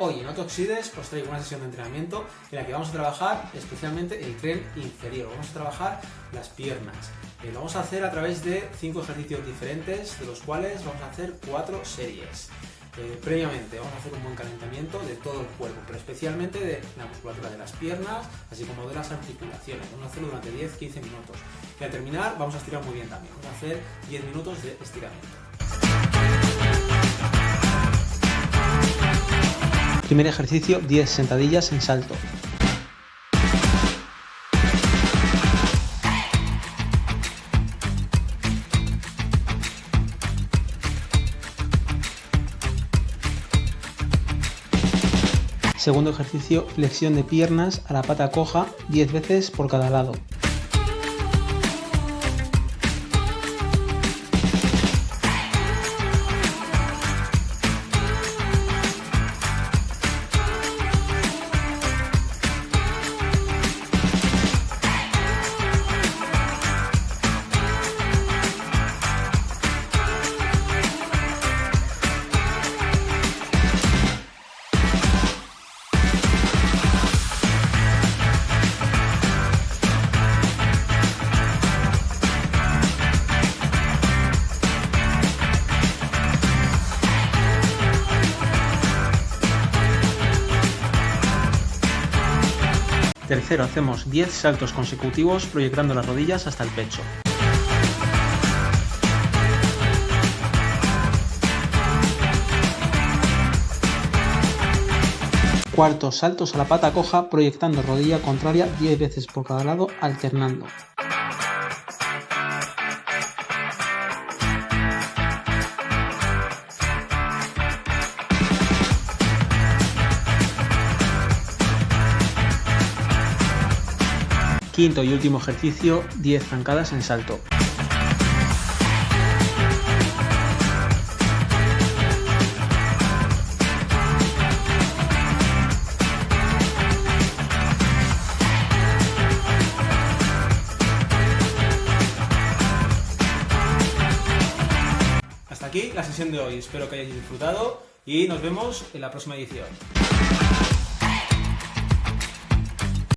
Hoy en Oxides os traigo una sesión de entrenamiento en la que vamos a trabajar especialmente el tren inferior, vamos a trabajar las piernas. Eh, lo vamos a hacer a través de cinco ejercicios diferentes, de los cuales vamos a hacer cuatro series. Eh, previamente vamos a hacer un buen calentamiento de todo el cuerpo, pero especialmente de la musculatura de las piernas, así como de las articulaciones. Vamos a hacerlo durante 10-15 minutos. Y al terminar vamos a estirar muy bien también. Vamos a hacer 10 minutos de estiramiento. Primer ejercicio, 10 sentadillas en salto. Segundo ejercicio, flexión de piernas a la pata coja 10 veces por cada lado. Tercero, hacemos 10 saltos consecutivos proyectando las rodillas hasta el pecho. Cuarto, saltos a la pata coja proyectando rodilla contraria 10 veces por cada lado alternando. Quinto y último ejercicio, 10 zancadas en salto. Hasta aquí la sesión de hoy, espero que hayáis disfrutado y nos vemos en la próxima edición.